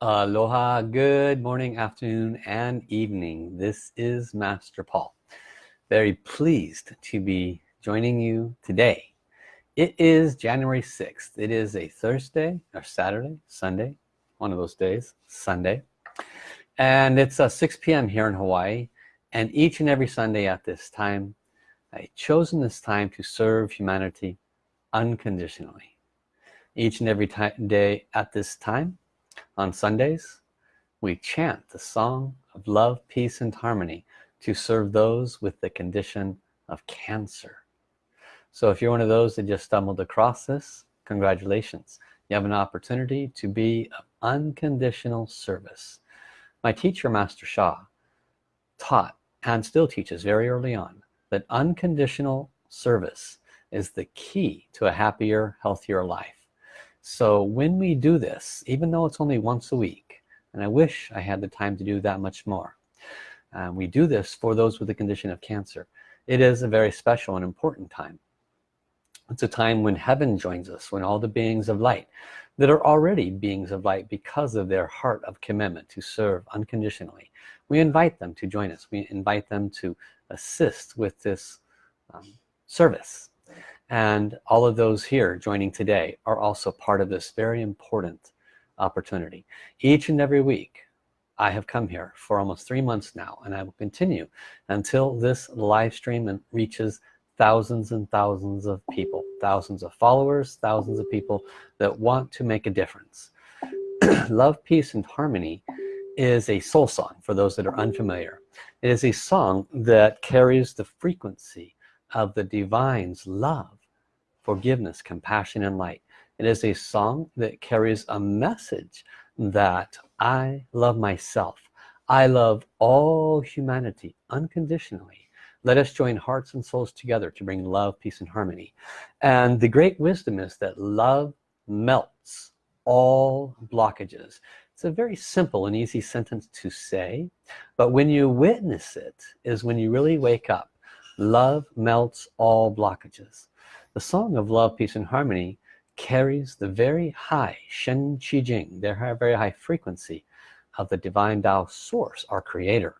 Aloha, good morning, afternoon, and evening. This is Master Paul. Very pleased to be joining you today. It is January 6th. It is a Thursday or Saturday, Sunday, one of those days, Sunday. And it's uh, 6 p.m. here in Hawaii. And each and every Sunday at this time, I've chosen this time to serve humanity unconditionally. Each and every day at this time, on Sundays, we chant the song of love, peace, and harmony to serve those with the condition of cancer. So if you're one of those that just stumbled across this, congratulations. You have an opportunity to be of unconditional service. My teacher, Master Sha, taught and still teaches very early on that unconditional service is the key to a happier, healthier life so when we do this even though it's only once a week and I wish I had the time to do that much more um, we do this for those with a condition of cancer. It is a very special and important time. It's a time when heaven joins us when all the beings of light that are already beings of light because of their heart of commitment to serve unconditionally we invite them to join us. We invite them to assist with this um, service and all of those here joining today are also part of this very important opportunity. Each and every week I have come here for almost three months now and I will continue until this live stream reaches thousands and thousands of people thousands of followers thousands of people that want to make a difference. Love peace and harmony is a soul song for those that are unfamiliar. It is a song that carries the frequency of the divine's love forgiveness compassion and light. It is a song that carries a message that I love myself. I love all humanity unconditionally. Let us join hearts and souls together to bring love peace and harmony. And the great wisdom is that love melts all blockages. It's a very simple and easy sentence to say but when you witness it is when you really wake up. Love melts all blockages the song of love peace and harmony carries the very high Shen Qi Jing their very high frequency of the divine Tao source our creator.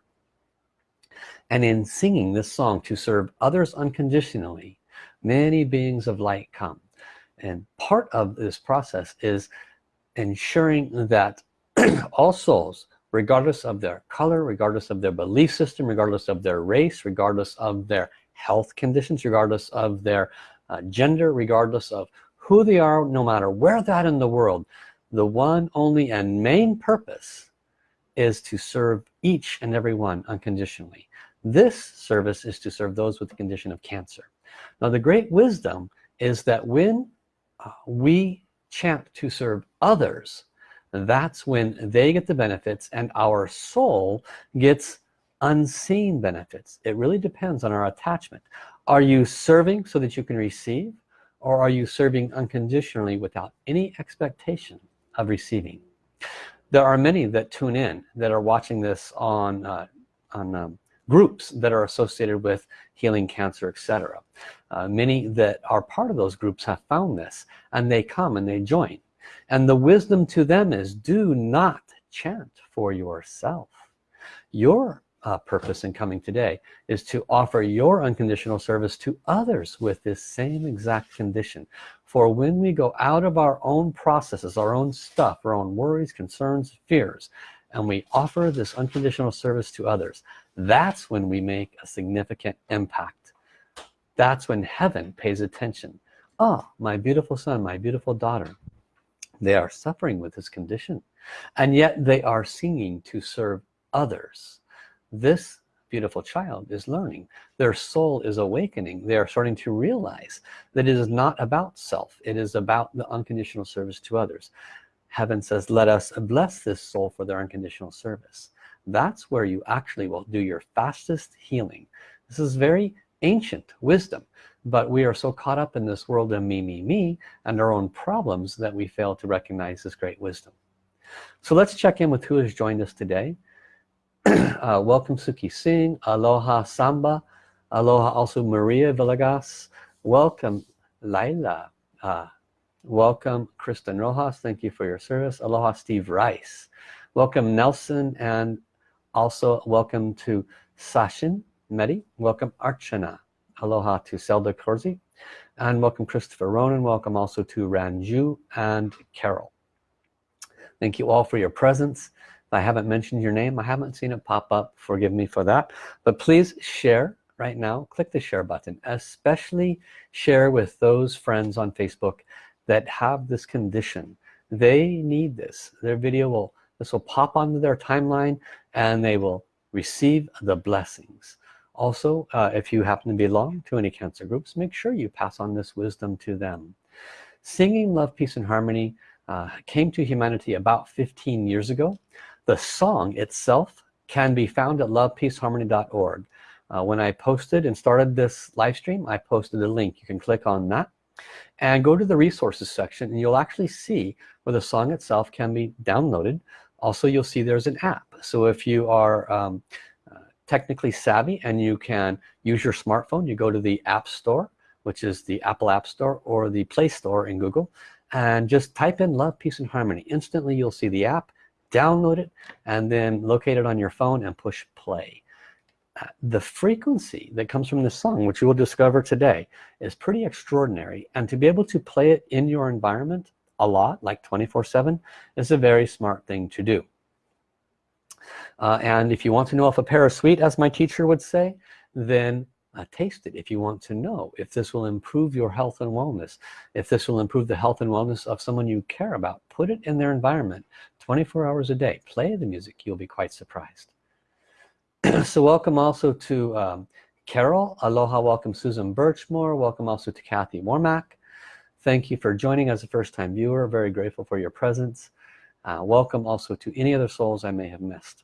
And in singing this song to serve others unconditionally many beings of light come. And part of this process is ensuring that all souls regardless of their color regardless of their belief system regardless of their race regardless of their health conditions regardless of their uh, gender regardless of who they are no matter where that in the world the one only and main purpose is to serve each and every one unconditionally. This service is to serve those with the condition of cancer. Now the great wisdom is that when uh, we chant to serve others that's when they get the benefits and our soul gets unseen benefits. It really depends on our attachment are you serving so that you can receive or are you serving unconditionally without any expectation of receiving? There are many that tune in that are watching this on uh, on um, groups that are associated with healing cancer etc uh, many that are part of those groups have found this and they come and they join. And the wisdom to them is do not chant for yourself. Your uh, purpose in coming today is to offer your unconditional service to others with this same exact condition. For when we go out of our own processes our own stuff our own worries concerns fears and we offer this unconditional service to others that's when we make a significant impact. That's when heaven pays attention. Oh my beautiful son my beautiful daughter they are suffering with this condition and yet they are singing to serve others this beautiful child is learning. Their soul is awakening. They are starting to realize that it is not about self. It is about the unconditional service to others. Heaven says let us bless this soul for their unconditional service. That's where you actually will do your fastest healing. This is very ancient wisdom but we are so caught up in this world of me me me and our own problems that we fail to recognize this great wisdom. So let's check in with who has joined us today uh, welcome Suki Singh aloha Samba aloha also Maria Villegas. Welcome Laila uh, welcome Kristen Rojas thank you for your service. Aloha Steve Rice. Welcome Nelson and also welcome to Sashin Medi welcome Archana. Aloha to Zelda Corsi and welcome Christopher Ronan. Welcome also to Ranju and Carol. Thank you all for your presence I haven't mentioned your name. I haven't seen it pop up. Forgive me for that. But please share right now. Click the share button especially share with those friends on Facebook that have this condition. They need this. Their video will this will pop onto their timeline and they will receive the blessings. Also uh, if you happen to belong to any cancer groups make sure you pass on this wisdom to them. Singing love peace and harmony uh, came to humanity about 15 years ago the song itself can be found at lovepeaceharmony.org uh, when I posted and started this live stream I posted a link. You can click on that and go to the resources section and you'll actually see where the song itself can be downloaded. Also you'll see there's an app. So if you are um, uh, technically savvy and you can use your smartphone you go to the App Store which is the Apple App Store or the Play Store in Google and just type in love peace and harmony. Instantly you'll see the app download it and then locate it on your phone and push play. Uh, the frequency that comes from this song which you will discover today is pretty extraordinary and to be able to play it in your environment a lot like 24 7 is a very smart thing to do. Uh, and if you want to know if a pear is sweet as my teacher would say then uh, taste it if you want to know if this will improve your health and wellness. If this will improve the health and wellness of someone you care about put it in their environment 24 hours a day. Play the music you'll be quite surprised. So welcome also to um, Carol. Aloha welcome Susan Birchmore. Welcome also to Kathy Warmack. Thank you for joining as a first-time viewer. Very grateful for your presence. Uh, welcome also to any other souls I may have missed.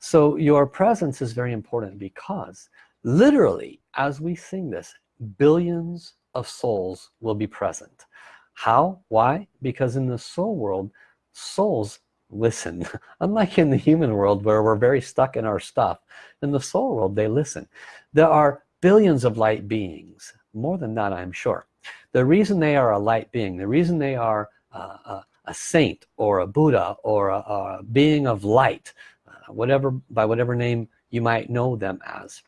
So your presence is very important because literally as we sing this billions of souls will be present. How? Why? Because in the soul world souls listen. Unlike in the human world where we're very stuck in our stuff in the soul world they listen. There are billions of light beings more than that I'm sure. The reason they are a light being the reason they are a, a, saint or a Buddha or a, a being of light uh, whatever by whatever name you might know them as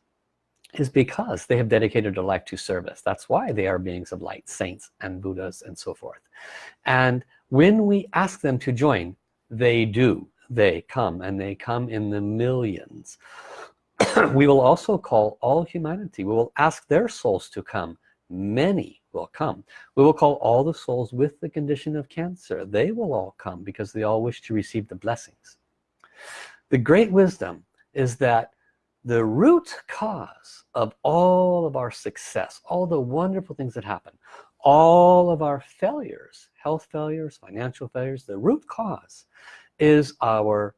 is because they have dedicated their life to service. That's why they are beings of light saints and Buddhas and so forth. And when we ask them to join they do. They come and they come in the millions. We will also call all humanity. We will ask their souls to come. Many will come. We will call all the souls with the condition of cancer. They will all come because they all wish to receive the blessings. The great wisdom is that the root cause of all of our success all the wonderful things that happen all of our failures health failures financial failures the root cause is our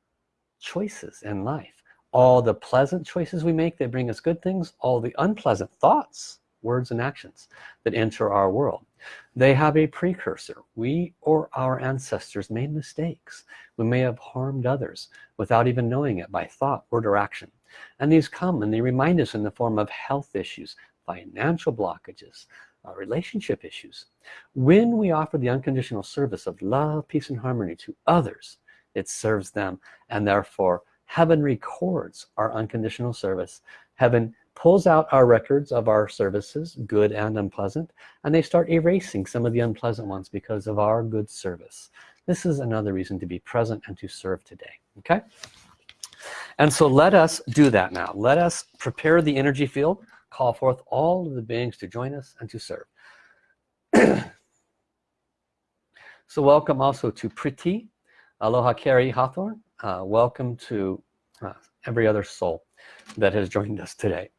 choices in life. All the pleasant choices we make that bring us good things all the unpleasant thoughts words and actions that enter our world. They have a precursor. We or our ancestors made mistakes. We may have harmed others without even knowing it by thought word or action and these come and they remind us in the form of health issues financial blockages uh, relationship issues. When we offer the unconditional service of love peace and harmony to others it serves them and therefore heaven records our unconditional service. Heaven pulls out our records of our services good and unpleasant and they start erasing some of the unpleasant ones because of our good service. This is another reason to be present and to serve today okay? And so let us do that now. Let us prepare the energy field call forth all of the beings to join us and to serve. So welcome also to Priti Aloha Carrie Hawthorne. Uh, welcome to uh, every other soul that has joined us today.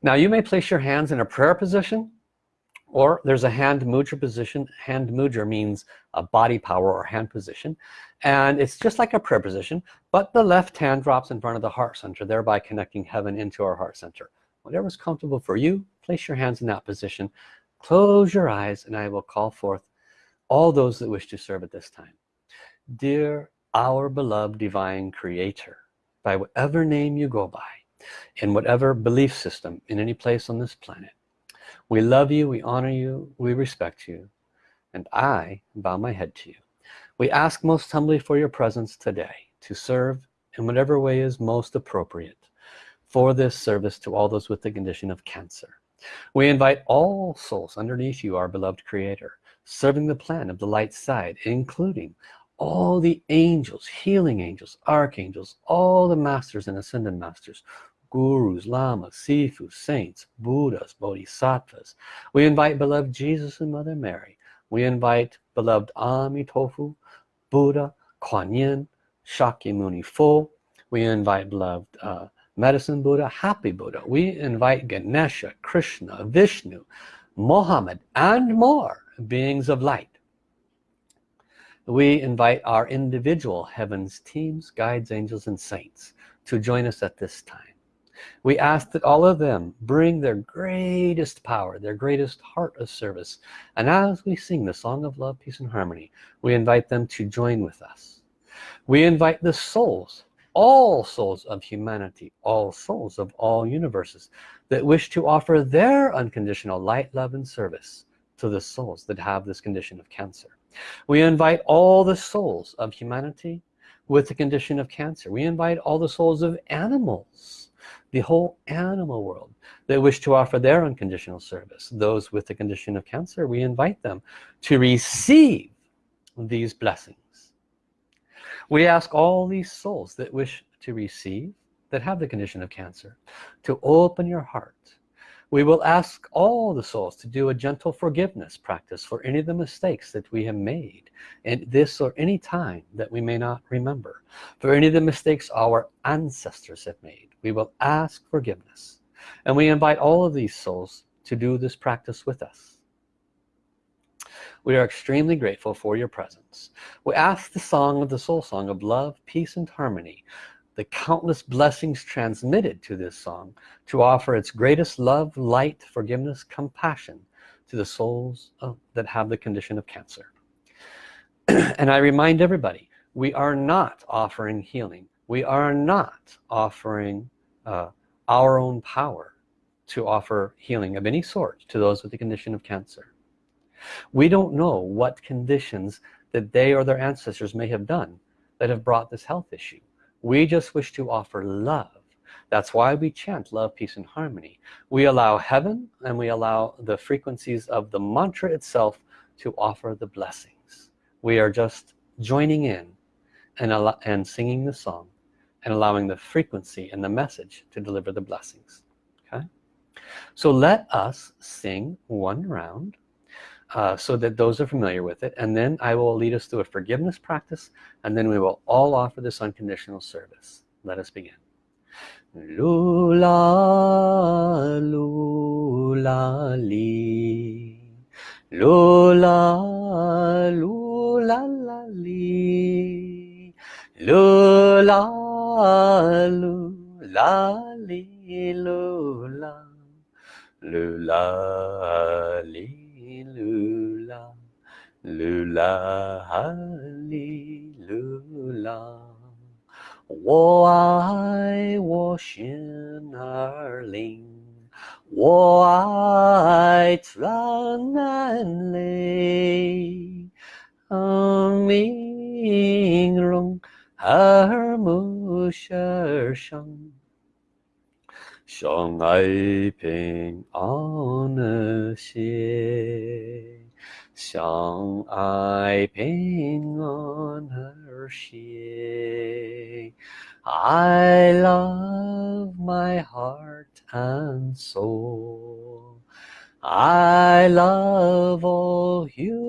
Now you may place your hands in a prayer position or there's a hand mudra position. Hand mudra means a body power or hand position. And it's just like a prayer position but the left hand drops in front of the heart center thereby connecting heaven into our heart center whatever's comfortable for you place your hands in that position. Close your eyes and I will call forth all those that wish to serve at this time. Dear our beloved divine creator by whatever name you go by in whatever belief system in any place on this planet we love you we honor you we respect you and I bow my head to you. We ask most humbly for your presence today to serve in whatever way is most appropriate for this service to all those with the condition of cancer. We invite all souls underneath you our beloved creator serving the plan of the light side including all the angels healing angels archangels all the masters and ascended masters gurus lamas sifu saints buddhas bodhisattvas. We invite beloved jesus and mother mary. We invite beloved amitofu buddha kuan yin shakyamuni Fo. we invite beloved uh, medicine buddha happy buddha. We invite ganesha krishna vishnu mohammed and more beings of light. We invite our individual heavens teams guides angels and saints to join us at this time. We ask that all of them bring their greatest power their greatest heart of service. And as we sing the song of love peace and harmony we invite them to join with us. We invite the souls all souls of humanity all souls of all universes that wish to offer their unconditional light love and service to the souls that have this condition of cancer. We invite all the souls of humanity with the condition of cancer. We invite all the souls of animals the whole animal world that wish to offer their unconditional service. Those with the condition of cancer we invite them to receive these blessings we ask all these souls that wish to receive that have the condition of cancer to open your heart. We will ask all the souls to do a gentle forgiveness practice for any of the mistakes that we have made in this or any time that we may not remember. For any of the mistakes our ancestors have made we will ask forgiveness. And we invite all of these souls to do this practice with us we are extremely grateful for your presence. We ask the song of the soul song of love peace and harmony the countless blessings transmitted to this song to offer its greatest love light forgiveness compassion to the souls of, that have the condition of cancer. And I remind everybody we are not offering healing. We are not offering uh, our own power to offer healing of any sort to those with the condition of cancer we don't know what conditions that they or their ancestors may have done that have brought this health issue. We just wish to offer love. That's why we chant love peace and harmony. We allow heaven and we allow the frequencies of the mantra itself to offer the blessings. We are just joining in and, and singing the song and allowing the frequency and the message to deliver the blessings. Okay? So let us sing one round uh, so that those are familiar with it. And then I will lead us through a forgiveness practice and then we will all offer this unconditional service. Let us begin. Lula lula li. Lula lula la li. Lula lula li lula. Lula li 噜啦，噜啦，哈利噜啦！我爱我心儿灵，我爱咱南岭，阿明隆，阿木生。相爱平安和谐，相爱平安和谐。I love my heart and soul. I love all humanity.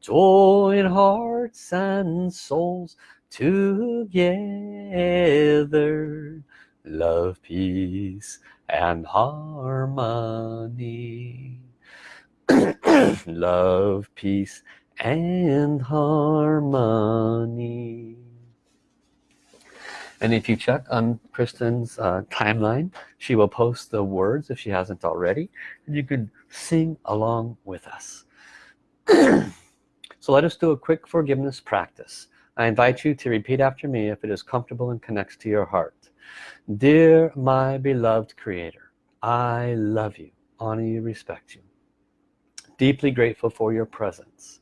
Join hearts and souls together. Love peace and harmony. Love peace and harmony. And if you check on Kristen's uh, timeline she will post the words if she hasn't already and you can sing along with us. So let us do a quick forgiveness practice I invite you to repeat after me if it is comfortable and connects to your heart. Dear my beloved creator, I love you, honor you, respect you. deeply grateful for your presence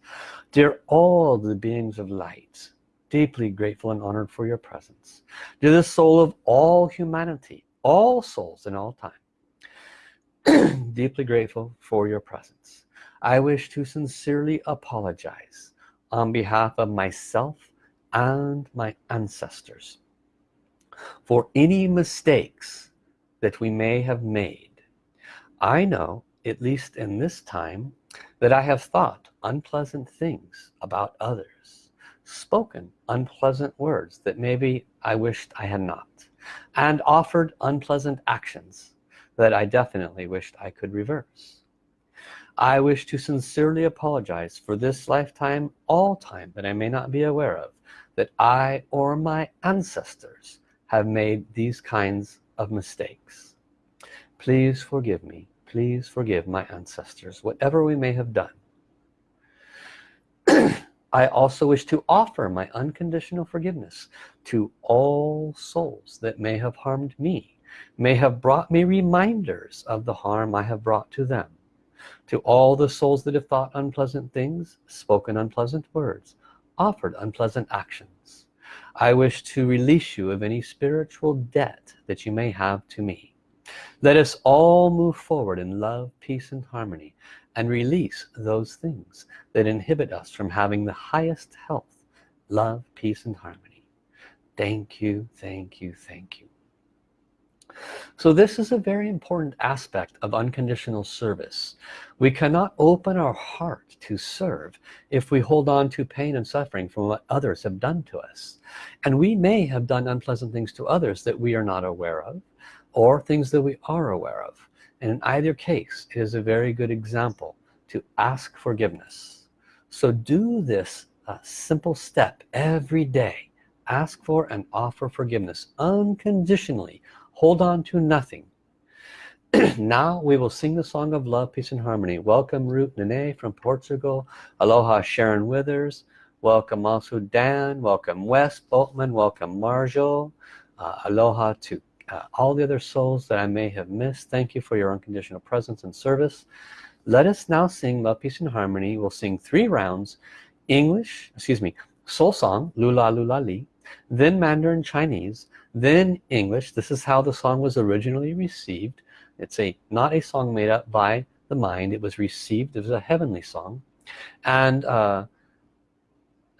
dear all the beings of light deeply grateful and honored for your presence dear the soul of all humanity all souls in all time deeply grateful for your presence I wish to sincerely apologize on behalf of myself and my ancestors for any mistakes that we may have made. I know at least in this time that I have thought unpleasant things about others spoken unpleasant words that maybe I wished I had not and offered unpleasant actions that I definitely wished I could reverse. I wish to sincerely apologize for this lifetime all time that I may not be aware of that I or my ancestors have made these kinds of mistakes. Please forgive me. Please forgive my ancestors whatever we may have done. I also wish to offer my unconditional forgiveness to all souls that may have harmed me may have brought me reminders of the harm I have brought to them. To all the souls that have thought unpleasant things spoken unpleasant words offered unpleasant actions. I wish to release you of any spiritual debt that you may have to me. Let us all move forward in love peace and harmony and release those things that inhibit us from having the highest health love peace and harmony. Thank you thank you thank you so this is a very important aspect of unconditional service. We cannot open our heart to serve if we hold on to pain and suffering from what others have done to us. And we may have done unpleasant things to others that we are not aware of or things that we are aware of. And in either case it is a very good example to ask forgiveness. So do this uh, simple step every day. Ask for and offer forgiveness unconditionally hold on to nothing. Now we will sing the song of love peace and harmony. Welcome Ruth Nene from Portugal. Aloha Sharon Withers. Welcome also Dan. Welcome Wes Boltman. Welcome Marjo. Uh, aloha to uh, all the other souls that I may have missed. Thank you for your unconditional presence and service. Let us now sing love peace and harmony. We'll sing three rounds English excuse me soul song lula lula li then Mandarin Chinese then English this is how the song was originally received. It's a not a song made up by the mind. It was received it was a heavenly song. And uh,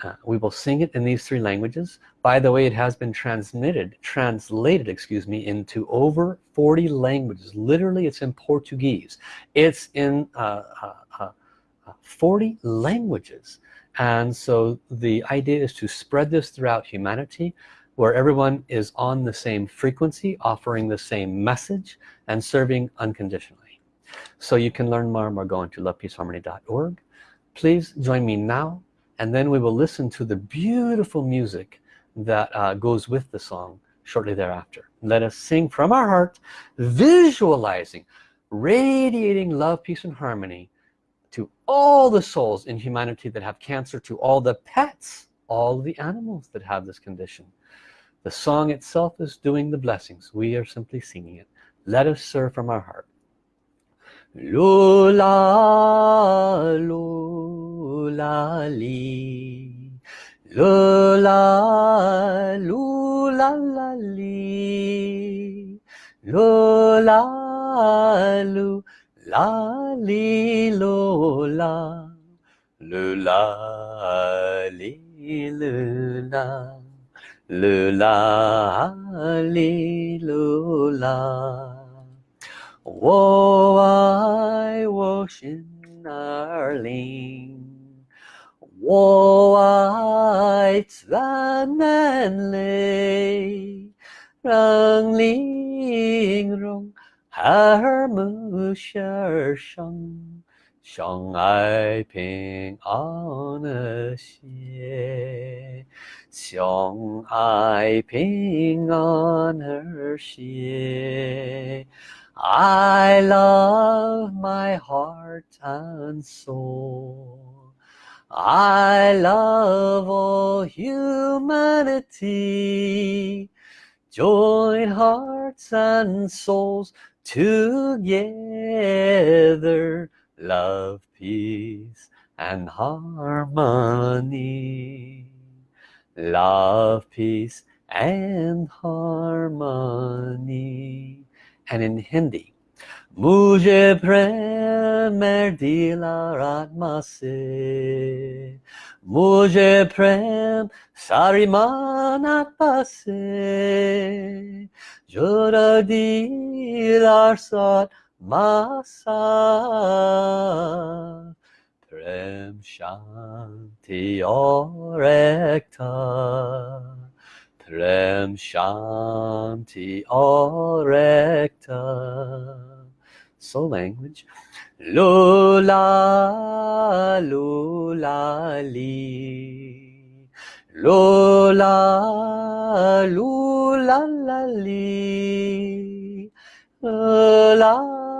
uh, we will sing it in these three languages. By the way it has been transmitted translated excuse me into over 40 languages. Literally it's in Portuguese. It's in uh, uh, uh, uh 40 languages. And so the idea is to spread this throughout humanity where everyone is on the same frequency offering the same message and serving unconditionally. So you can learn more by going to lovepeaceharmony.org please join me now and then we will listen to the beautiful music that uh, goes with the song shortly thereafter. Let us sing from our heart visualizing radiating love peace and harmony to all the souls in humanity that have cancer to all the pets all the animals that have this condition the song itself is doing the blessings. We are simply singing it. Let us serve from our heart. Lula lula li. Lula lula la li. Lu la li lula lula li 噜啦啊哩噜啦，我爱我心儿灵，我爱咱们嘞，让灵融 arling. 相爱平安和谐，相爱平安和谐。I love my heart and soul I love all humanity join hearts and souls together love, peace, and harmony. Love, peace, and harmony. And in Hindi, Mujhe prem er dila ratma se Mujhe prem sari manat pase Jura masa prem shanti orekta. Prem shanti orekta. Soul language. Lula lula li. Lula lula li. Lula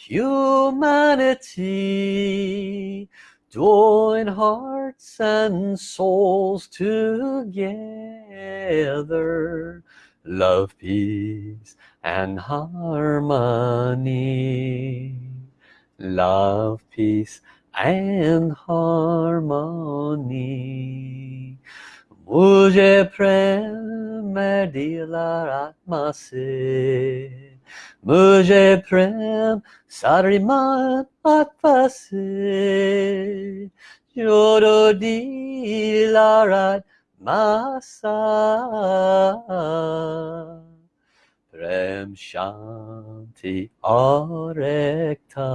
humanity. Join hearts and souls together love peace and harmony love peace and harmony मुझे प्रेम दिला आत्मा से Mujhe prem sariman jodo Yododi larat masa Prem shanti arekta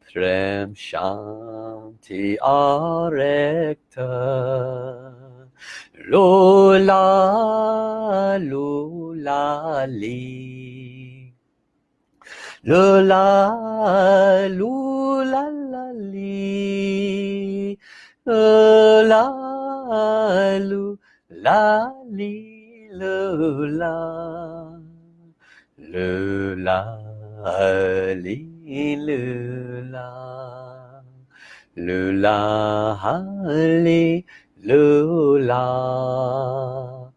Prem shanti arekta lo la lo la li lo la lo la li lo la li lo la li lo la le 啦啦，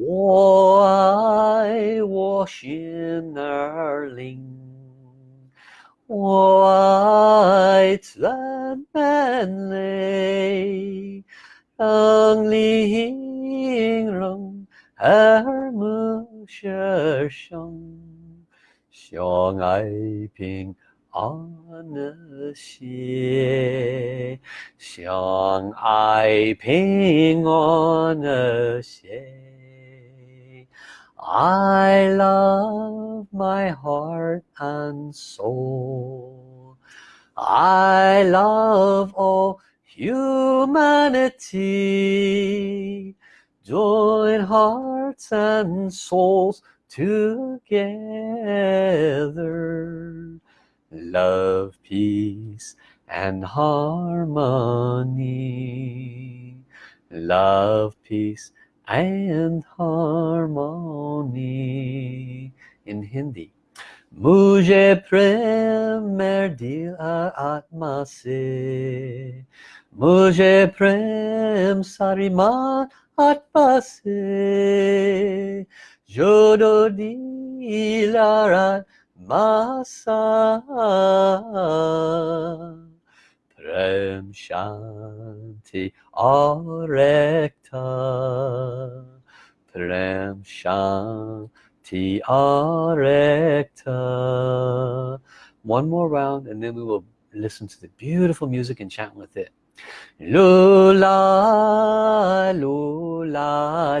我爱我心儿灵，我爱赞美你，当你形容耳目舌生，相爱平。安和谐，相爱平安和谐。I love my heart and soul. I love all humanity join hearts and souls together love peace and harmony love peace and harmony in Hindi मुझे प्रेम दिल आत्मा से मुझे प्रेम सारी मान आत्मा से जोड़ो दिलारात masa prem shanti arekta. Prem shanti arekta. One more round and then we will listen to the beautiful music and chant with it. Lula lula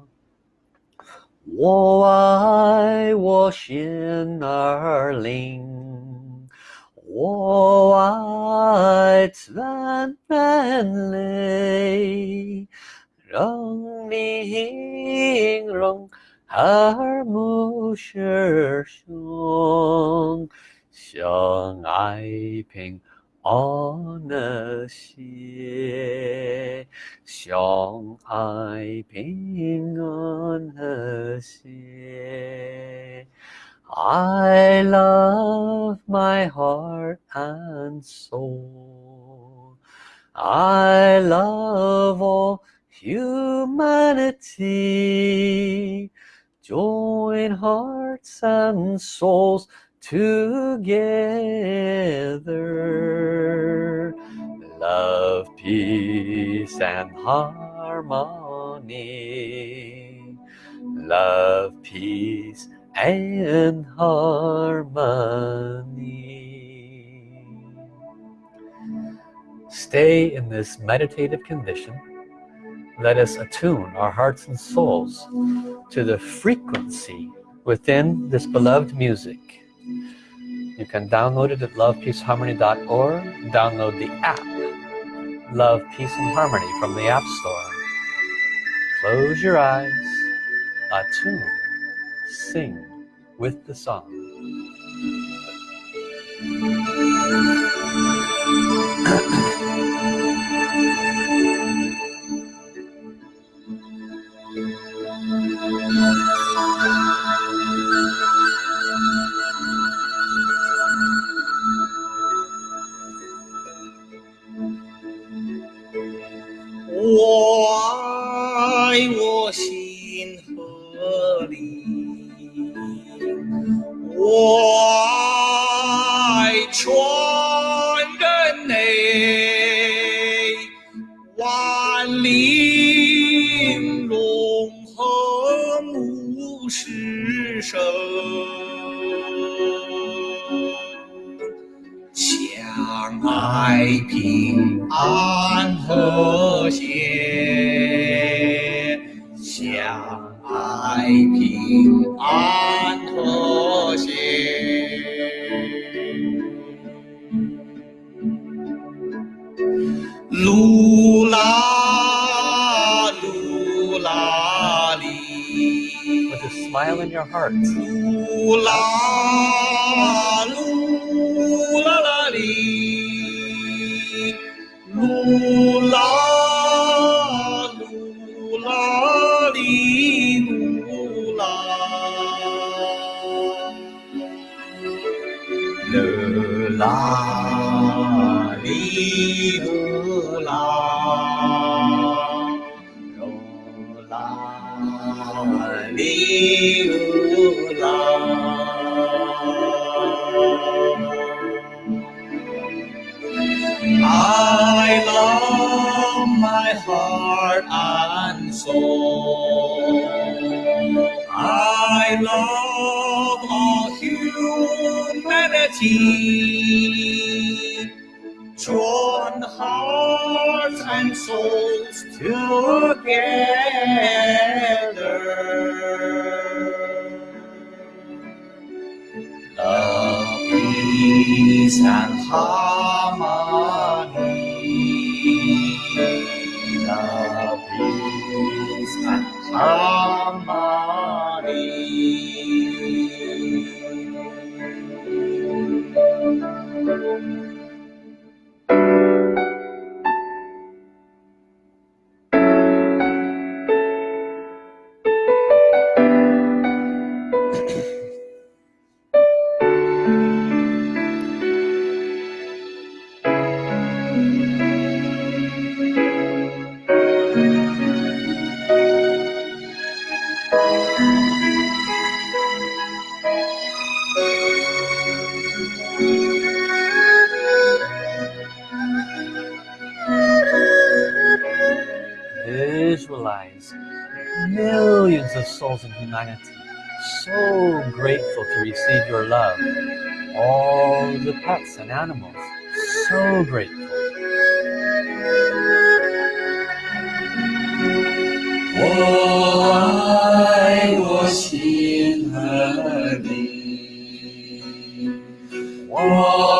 我爱我心儿灵，我爱赞美你，让你形容耳目是兄，相爱平。 安那些相爱平安和谐。I love my heart and soul. I love all humanity. Join hearts and souls together. Love peace and harmony. Love peace and harmony. Stay in this meditative condition. Let us attune our hearts and souls to the frequency within this beloved music you can download it at lovepeaceharmony.org. Download the app, Love, Peace and Harmony from the App Store. Close your eyes, attune, sing with the song. 在我心河里。我。I love my heart and soul. I love all humanity. Join hearts and souls together. Love, peace, and heart. visualize millions of souls in humanity so grateful to receive your love. All the pets and animals, so grateful. Oh, I was in. Oh,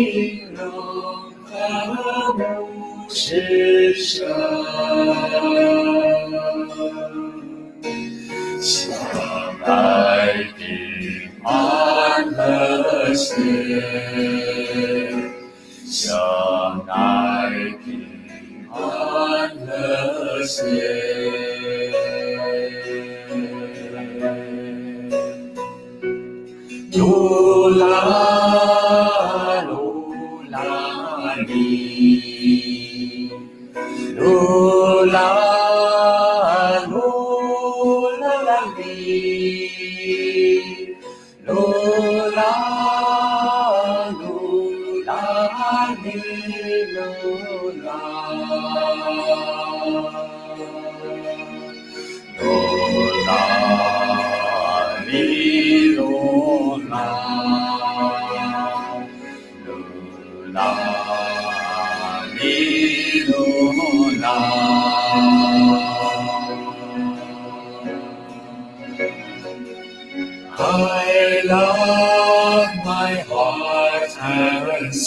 清冷的木石声相爱的安乐线 Hallelujah. Hallelujah.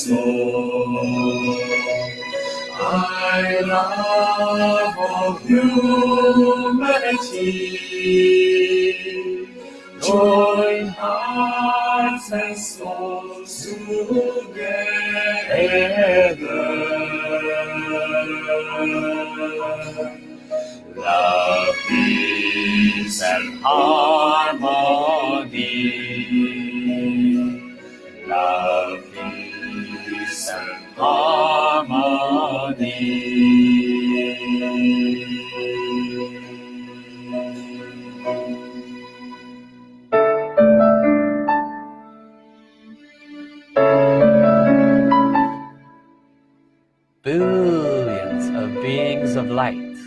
Soul. I love all humanity. Join hearts and souls together. Love, peace, and harmony. Beings of light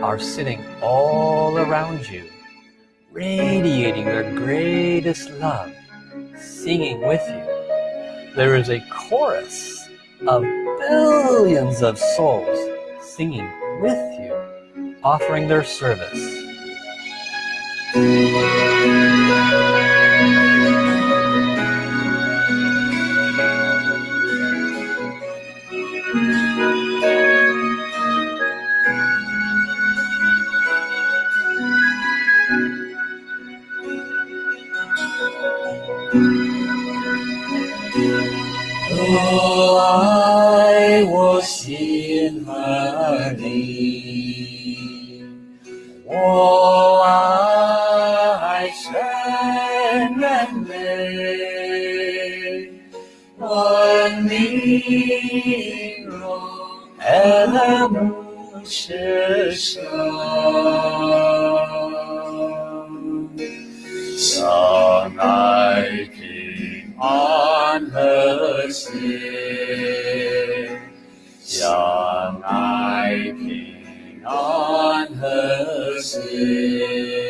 are sitting all around you, radiating their greatest love, singing with you. There is a chorus of billions of souls singing with you, offering their service. "心和你，我爱生人民，问你若爱慕是谁？和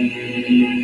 Thank you.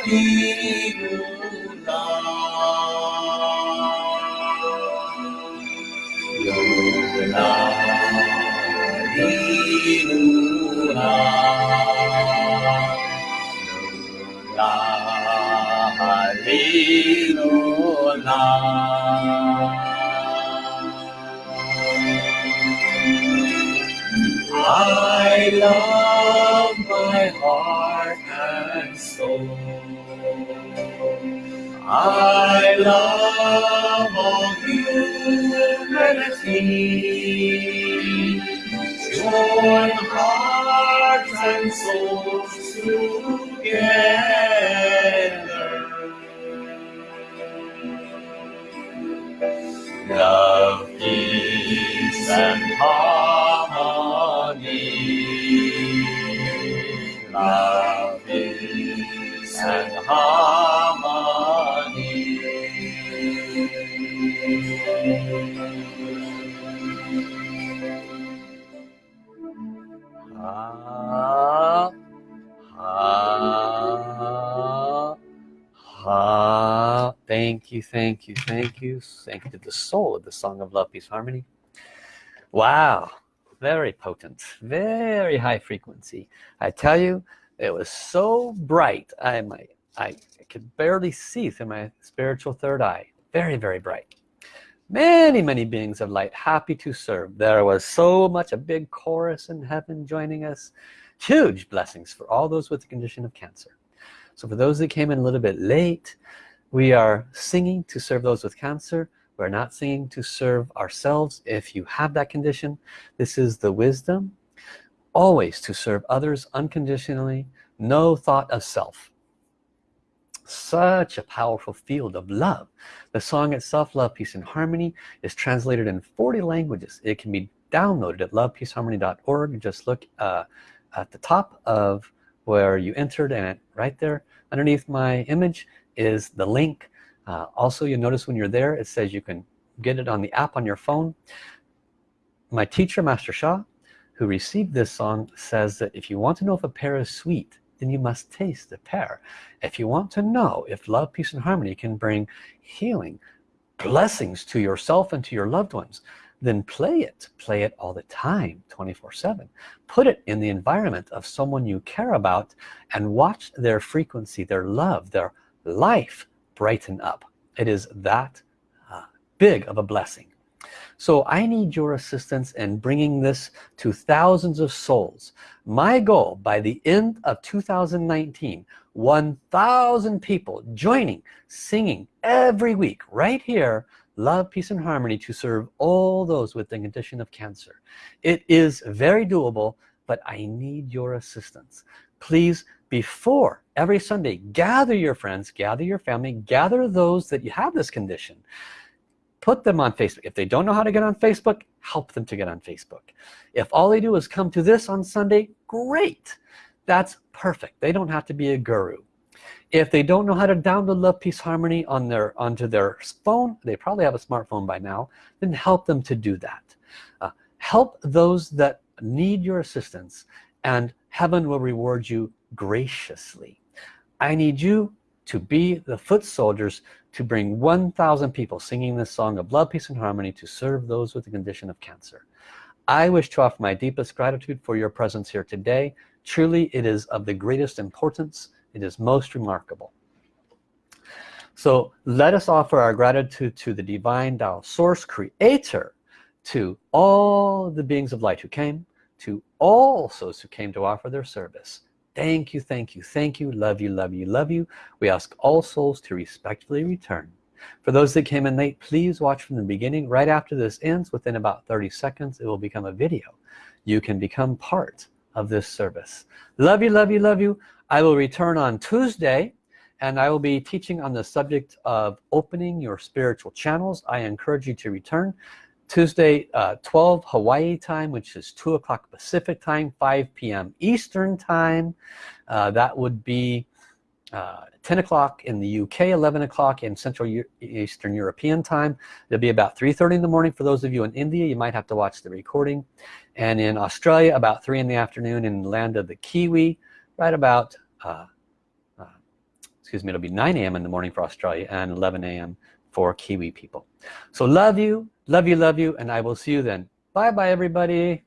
I love my heart I love all humanity. Join hearts and souls together. Love, peace, and harmony. Love, peace, and harmony. Ah. Thank you, thank you, thank you. Thank you to the soul of the Song of Love, Peace, Harmony. Wow, very potent, very high frequency. I tell you, it was so bright. I, my, I could barely see through my spiritual third eye. Very, very bright. Many, many beings of light happy to serve. There was so much, a big chorus in heaven joining us. Huge blessings for all those with the condition of cancer. So for those that came in a little bit late, we are singing to serve those with cancer. We're not singing to serve ourselves. If you have that condition, this is the wisdom. Always to serve others unconditionally, no thought of self. Such a powerful field of love. The song itself, Love, Peace, and Harmony, is translated in 40 languages. It can be downloaded at lovepeaceharmony.org. Just look uh, at the top of where you entered and right there underneath my image is the link. Uh, also you notice when you're there it says you can get it on the app on your phone. My teacher Master Sha who received this song says that if you want to know if a pear is sweet then you must taste the pear. If you want to know if love peace and harmony can bring healing blessings to yourself and to your loved ones then play it. Play it all the time 24 7 put it in the environment of someone you care about and watch their frequency their love their life brighten up. It is that uh, big of a blessing. So I need your assistance in bringing this to thousands of souls. My goal by the end of 2019 1,000 people joining singing every week right here love peace and harmony to serve all those with the condition of cancer. It is very doable but I need your assistance. Please before every Sunday gather your friends gather your family gather those that you have this condition. Put them on Facebook. If they don't know how to get on Facebook help them to get on Facebook. If all they do is come to this on Sunday great. That's perfect. They don't have to be a guru if they don't know how to download love peace harmony on their onto their phone they probably have a smartphone by now then help them to do that. Uh, help those that need your assistance and heaven will reward you graciously. I need you to be the foot soldiers to bring 1,000 people singing this song of love peace and harmony to serve those with the condition of cancer. I wish to offer my deepest gratitude for your presence here today. Truly it is of the greatest importance it is most remarkable. So let us offer our gratitude to the divine Tao source creator to all the beings of light who came to all souls who came to offer their service. Thank you thank you thank you. Love you love you love you. We ask all souls to respectfully return. For those that came in late please watch from the beginning. Right after this ends within about 30 seconds it will become a video. You can become part of this service. Love you love you love you I will return on Tuesday and I will be teaching on the subject of opening your spiritual channels. I encourage you to return Tuesday uh, 12 Hawaii time which is 2 o'clock Pacific time 5 p.m. Eastern time. Uh, that would be uh, 10 o'clock in the UK 11 o'clock in Central Eastern European time. It'll be about 3:30 in the morning. For those of you in India you might have to watch the recording. And in Australia about 3 in the afternoon in the land of the Kiwi right about uh, uh, excuse me it'll be 9 a.m. in the morning for Australia and 11 a.m. for Kiwi people so love you love you love you and I will see you then bye bye everybody